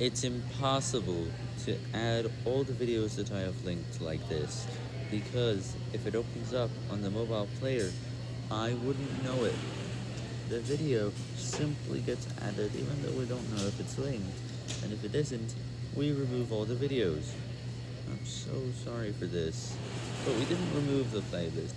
It's impossible to add all the videos that I have linked like this, because if it opens up on the mobile player, I wouldn't know it. The video simply gets added even though we don't know if it's linked, and if it isn't, we remove all the videos. I'm so sorry for this, but we didn't remove the playlist.